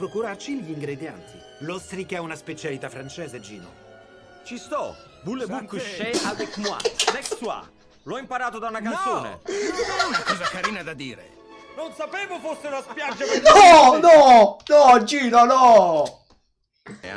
procurarci gli ingredienti. L'ostrica è una specialità francese, Gino. Ci sto! Voulez-vous coucher avec moi? Next toi! L'ho imparato da una canzone! No! Una cosa carina da dire. Non sapevo fosse una spiaggia per No, no, no, Gino, no!